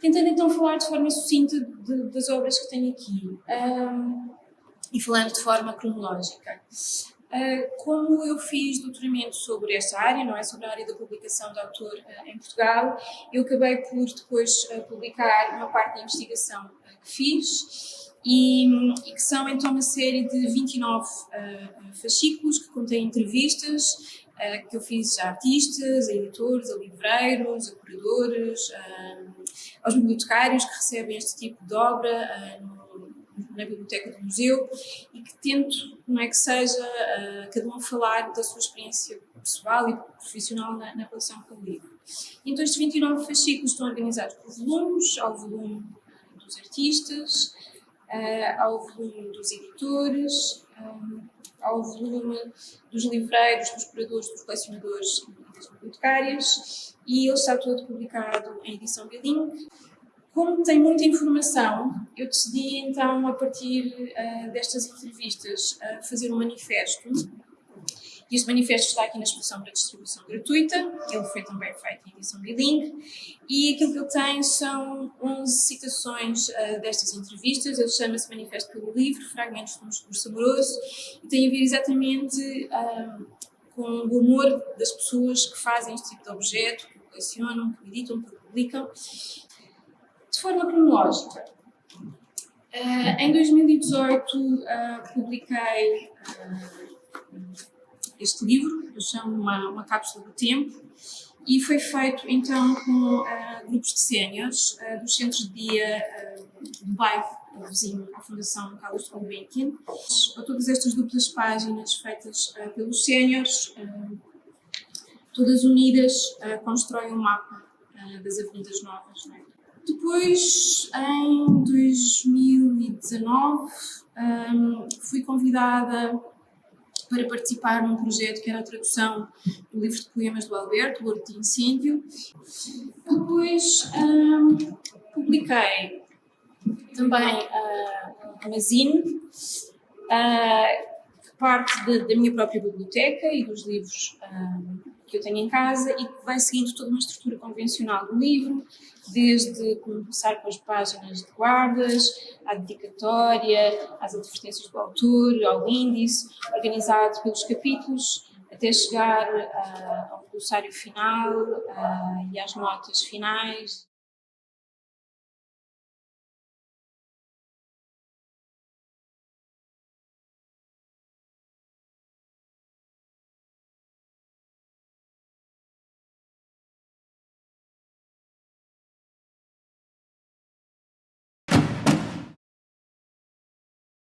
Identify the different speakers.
Speaker 1: Tentando então falar de forma sucinta de, das obras que tenho aqui um, e falando de forma cronológica. Uh, como eu fiz doutoramento sobre esta área, não é sobre a área da publicação de autor uh, em Portugal, eu acabei por depois uh, publicar uma parte da investigação que fiz e, e, que são então uma série de 29 fascículos que contêm entrevistas que eu fiz a artistas, a editores, a livreiros, a curadores, aos bibliotecários que recebem este tipo de obra na biblioteca do museu e que tento, não é que seja, cada um falar da sua experiência pessoal e profissional na, na relação com o livro. Então estes 29 fascículos estão organizados por volumes, ao volume dos artistas, ao volume dos editores, ao volume dos livreiros, dos curadores, dos colecionadores e das bibliotecárias e ele está todo publicado em edição bilingue. Como tem muita informação, eu decidi então, a partir uh, destas entrevistas, uh, fazer um manifesto. E este manifesto está aqui na exposição para distribuição gratuita, ele foi também feito em edição bilingue, e aquilo que ele tem são 11 citações uh, destas entrevistas, ele chama-se Manifesto pelo Livro, Fragmentos de um Discurso Amoroso, e tem a ver exatamente com o humor das pessoas que fazem este tipo de objeto, que colecionam, que editam, que publicam. De forma cronológica, uh, em 2018 uh, publiquei uh, este livro, eu chamo uma, uma cápsula do tempo, e foi feito então com grupos de séniores dos centros de dia do bairro vizinho à Fundação Carlos Gulbenkian. Todas estas duplas páginas feitas pelos séniores todas unidas, uh, constroem um mapa uh, das Avenidas Novas. É? Depois, em 2019, um, fui convidada para participar num projeto que era a tradução do livro de poemas do Alberto, O de Incêndio. Depois um, publiquei também uh, uma zine, uh, parte de, da minha própria biblioteca e dos livros um, que eu tenho em casa e que vai seguindo toda uma estrutura convencional do livro, desde começar com as páginas de guardas, à dedicatória, às advertências do autor, ao índice, organizado pelos capítulos, até chegar uh, ao glossário final uh, e às notas finais.